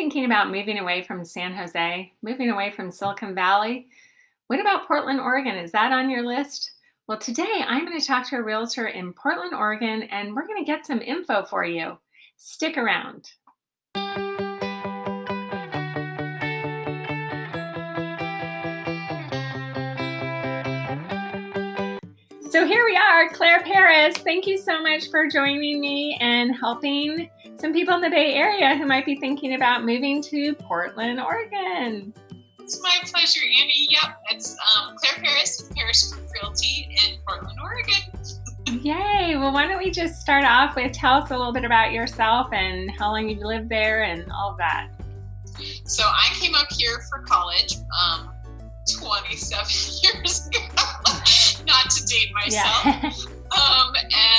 thinking about moving away from San Jose, moving away from Silicon Valley. What about Portland, Oregon? Is that on your list? Well, today I'm going to talk to a realtor in Portland, Oregon, and we're going to get some info for you. Stick around. So here we are, Claire Paris. Thank you so much for joining me and helping some people in the Bay Area who might be thinking about moving to Portland, Oregon. It's my pleasure, Annie. Yep, it's um, Claire Paris with Paris Group Realty in Portland, Oregon. Yay! Well, why don't we just start off with tell us a little bit about yourself and how long you've lived there and all of that. So I came up here for college um, 27 years ago not to date myself. Yeah. um,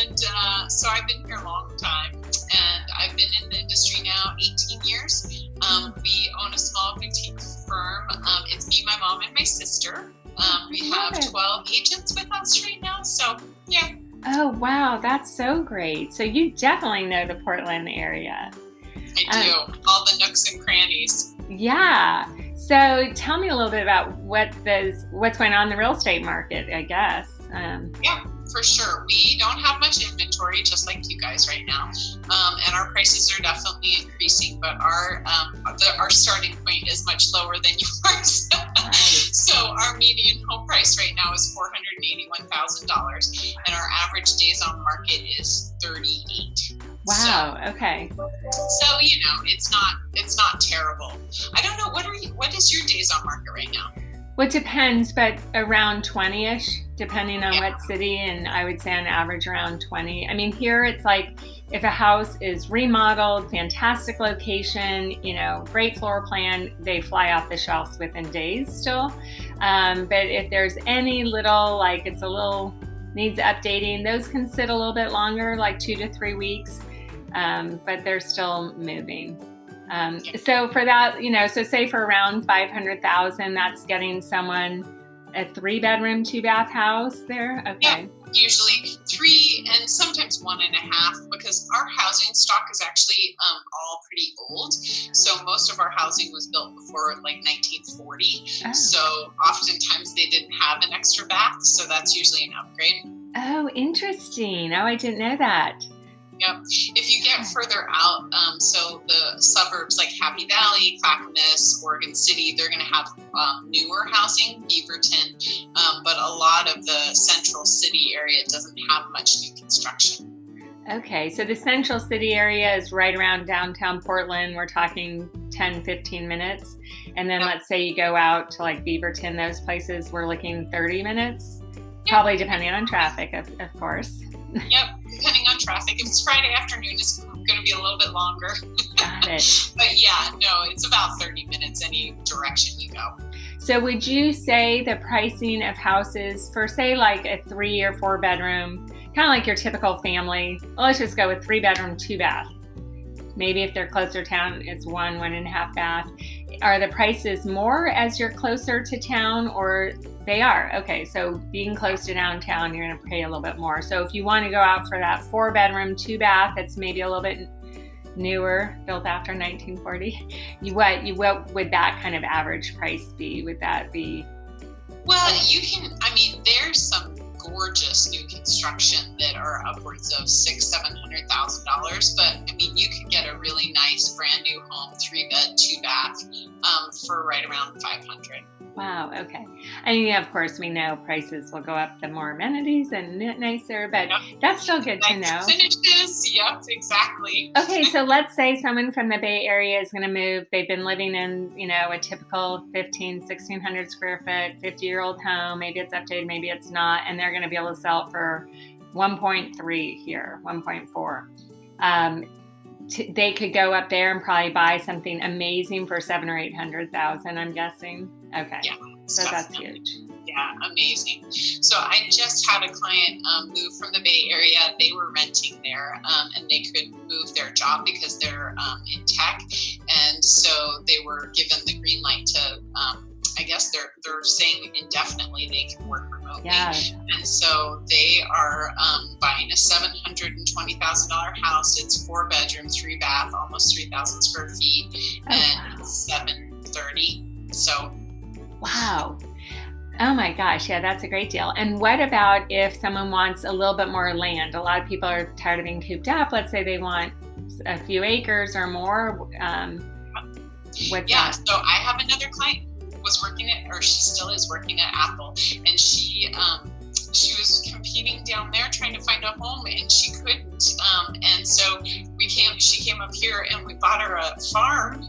and uh, so I've been here a long time, and I've been in the industry now 18 years. Um, we own a small boutique firm. Um, it's me, my mom, and my sister. Um, we have 12 agents with us right now. So, yeah. Oh, wow. That's so great. So, you definitely know the Portland area. I do. Um, All the nooks and crannies. Yeah. So tell me a little bit about what those what's going on in the real estate market. I guess. Um, yeah, for sure. We don't have much inventory, just like you guys right now, um, and our prices are definitely increasing. But our um, the, our starting point is much lower than yours. right. So our median home price right now is four hundred eighty-one thousand dollars, and our average days on market is thirty-eight. Wow. So, okay. So you know, it's not it's not terrible. I don't know what are you what is your days on market right now? Well, it depends, but around 20 ish, depending on what city. And I would say on average around 20. I mean, here it's like if a house is remodeled, fantastic location, you know, great floor plan, they fly off the shelves within days still. Um, but if there's any little, like it's a little needs updating, those can sit a little bit longer, like two to three weeks um, but they're still moving. Um, so for that, you know, so say for around 500,000, that's getting someone a three bedroom, two bath house there. Okay. Yeah, usually three and sometimes one and a half because our housing stock is actually um, all pretty old. So most of our housing was built before like 1940. Oh. So oftentimes they didn't have an extra bath. So that's usually an upgrade. Oh, interesting. Oh, I didn't know that. Yep. If you get further out, um, so the suburbs like Happy Valley, Clackamas, Oregon City, they're going to have um, newer housing, Beaverton, um, but a lot of the central city area doesn't have much new construction. Okay, so the central city area is right around downtown Portland. We're talking 10, 15 minutes. And then yep. let's say you go out to like Beaverton, those places, we're looking 30 minutes, yep. probably depending on traffic, of, of course. Yep, depending traffic. If it's Friday afternoon, it's going to be a little bit longer. Got it. but yeah, no, it's about 30 minutes any direction you go. So would you say the pricing of houses for say like a three or four bedroom, kind of like your typical family, well, let's just go with three bedroom, two bath. Maybe if they're closer town, it's one, one and a half bath. Are the prices more as you're closer to town or they are. Okay, so being close to downtown, you're going to pay a little bit more. So if you want to go out for that four bedroom, two bath, that's maybe a little bit newer, built after 1940, you what you what would that kind of average price be? Would that be? Well, you can. I mean, there's some gorgeous new construction that are upwards of six, seven hundred thousand dollars. But I mean, you could get a really nice brand new home, three bed, two bath, um, for right around five hundred. Wow. Okay. And yeah, of course, we know prices will go up the more amenities and nicer, but yep. that's still good nice to know. Finishes. Yep. Exactly. Okay. So let's say someone from the Bay Area is going to move. They've been living in, you know, a typical 15, 1600 square foot, 50 year old home. Maybe it's updated, maybe it's not. And they're going to be able to sell for 1.3 here, 1.4. Um, they could go up there and probably buy something amazing for seven or eight hundred thousand. I'm guessing. Okay. Yeah. So that's huge. Yeah, amazing. So I just had a client um, move from the Bay Area. They were renting there, um, and they could move their job because they're um, in tech, and so they were given the green light to. I guess their they're saying indefinitely they can work remotely. Yes. And so they are um, buying a seven hundred and twenty thousand dollar house. It's four bedroom, three bath, almost three thousand square feet, Oh, and wow. seven thirty. So Wow. Oh my gosh, yeah, that's a great deal. And what about if someone wants a little bit more land? A lot of people are tired of being cooped up. Let's say they want a few acres or more. Um, what's yeah, that? so I have another client was working at, or she still is working at Apple, and she um, she was competing down there trying to find a home, and she couldn't. Um, and so we came. She came up here, and we bought her a farm.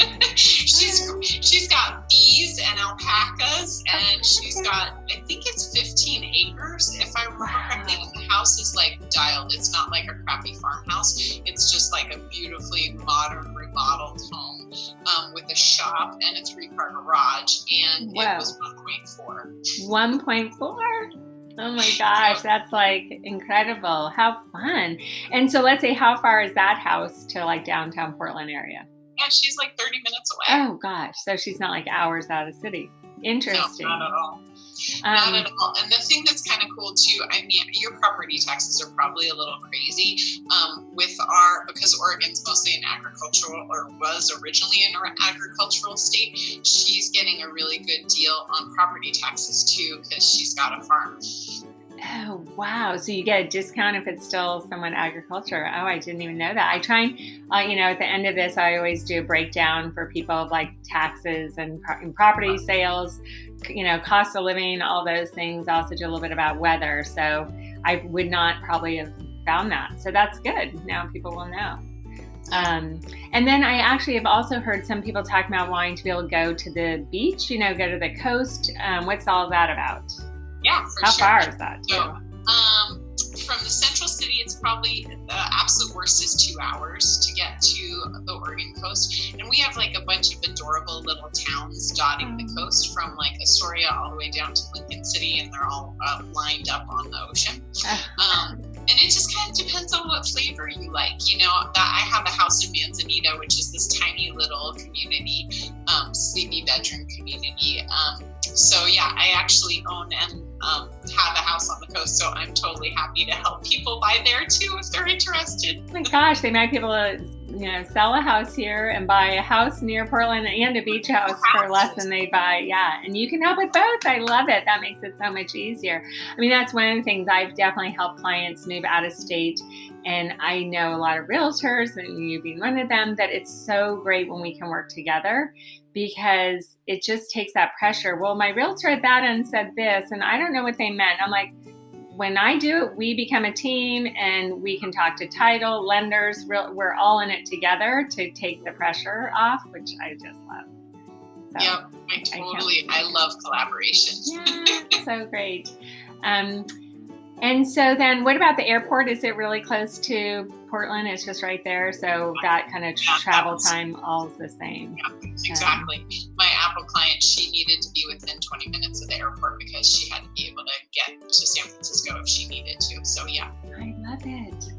she's she's got bees and alpacas, and she's got I think it's 15 acres if I remember correctly. House is like dialed. It's not like a crappy farmhouse. It's just like a beautifully modern remodeled home um, with a shop and a three-car garage, and Wow. it was 1.4. 1.4. Oh my gosh, that's like incredible. How fun. And so let's say how far is that house to like downtown Portland area? Yeah, she's like 30 minutes away. Oh gosh, so she's not like hours out of city. Interesting. No, not at all. not Um, at all. And the thing that's kind of cool too, I mean, your property taxes are probably a little crazy um, with our because Oregon's mostly an agricultural or was originally an agricultural state. She's getting a really good deal on property taxes too because she's got a farm. Oh wow! So you get a discount if it's still somewhat agriculture. Oh, I didn't even know that. I try and, uh, you know, at the end of this, I always do a breakdown for people of like taxes and, pro- and property sales, you know, cost of living, all those things. I also do a little bit about weather. So I would not probably have found that. So that's good. Now people will know. Um, and then I actually have also heard some people talking about wanting to be able to go to the beach, you know, go to the coast. Um, what's all that about? Yeah, for How sure. far is that? So, um, from the central city, it's probably the absolute worst is two hours to get to the Oregon coast. And we have like a bunch of adorable little towns dotting the coast from like Astoria all the way down to Lincoln City, and they're all uh, lined up on the ocean. Um, and it just kind of depends on what flavor you like. You know, that I have a house in Manzanita, which is this tiny little community, um, sleepy bedroom community. Um, so yeah, I actually own and um, have a house on the coast, so I'm totally happy to help people buy there too if they're interested. Oh my gosh, they might be able to, you know, sell a house here and buy a house near Portland and a beach house for less than they buy. Yeah, and you can help with both. I love it. That makes it so much easier. I mean, that's one of the things I've definitely helped clients move out of state. And I know a lot of realtors, and you being one of them, that it's so great when we can work together because it just takes that pressure. Well, my realtor at that end said this, and I don't know what they meant. I'm like, when I do it, we become a team and we can talk to title, lenders. We're, we're all in it together to take the pressure off, which I just love. So, Yep, I totally, I, love collaboration. Yeah, so great. Um, and so then what about the airport? Is it really close to Portland? It's just right there. So that kind of Yeah, travel time, all's the same. Yeah, exactly. My Apple client, she needed to be within 20 minutes of the airport because she had to be able to get to San Francisco if she needed to. So yeah. I love it.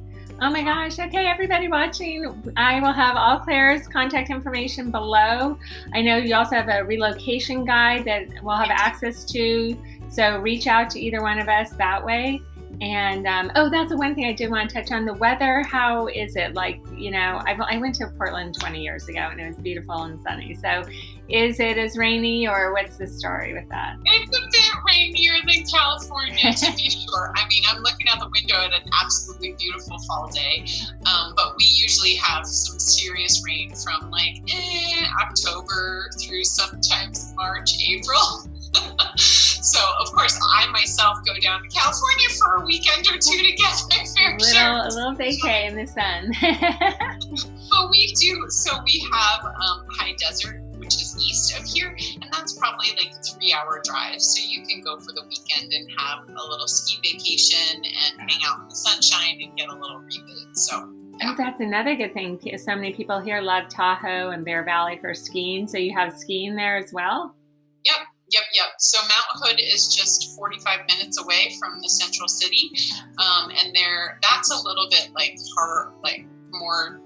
Oh my gosh. Okay, everybody watching, I will have all Claire's contact information below. I know you also have a relocation guide that we'll have access to. So reach out to either one of us that way. And um, oh, that's the one thing I did want to touch on the weather. How is it? Like, you know, I, I went to Portland 20 years ago and it was beautiful and sunny. So is it as rainy or what's the story with that? It's a bit rainier than California, to be sure. I mean, I'm looking out the window at an absolutely beautiful fall day, um, but we usually have some serious rain from like eh, October through sometimes March, April. so, of course, I myself go down to California for a weekend or two to get my fair little, share. a little vacay in the sun. But we do. So we have um, High Desert, which is east of here, and that's probably like a three-hour drive. So you can go for the weekend and have a little ski vacation and hang out in the sunshine and get a little reboot. So Oh, that's another good thing. So many people here love Tahoe and Bear Valley for skiing. So you have skiing there as well? Yep, yep. So Mount Hood is just 45 minutes away from the central city, um, and there that's a little bit like hard, like more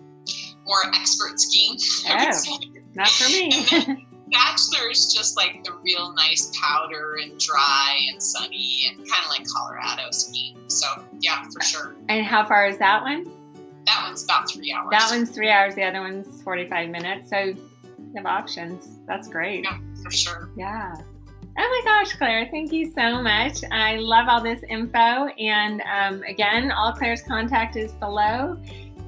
more expert skiing. Oh. say. Not for me. Bachelor is just like the real nice powder and dry and sunny and kind of like Colorado skiing. So yeah, for sure. And how far is that one? That one's about three hours. That one's three hours. The other one's 45 minutes. So you have options. That's great. Yeah, for sure. Yeah. Oh my gosh, Claire, thank you so much. I love all this info. And um, again, all Claire's contact is below.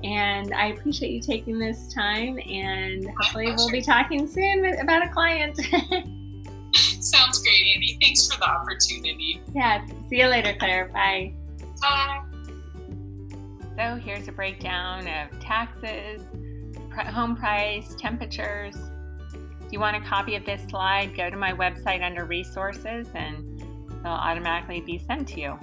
And I appreciate you taking this time. And hopefully, we'll be talking soon about a client. Sounds great, Andy. Thanks for the opportunity. Yeah. See you later, Claire. Bye. Bye. So here's a breakdown of taxes, home price, temperatures. If you want a copy of this slide, go to my website under resources and it'll automatically be sent to you.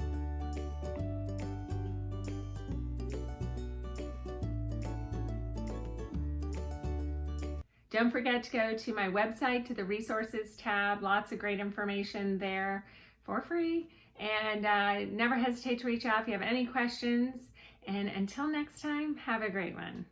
Don't forget to go to my website to the resources tab. Lots of great information there for free. And uh, never hesitate to reach out if you have any questions. And until next time, have a great one.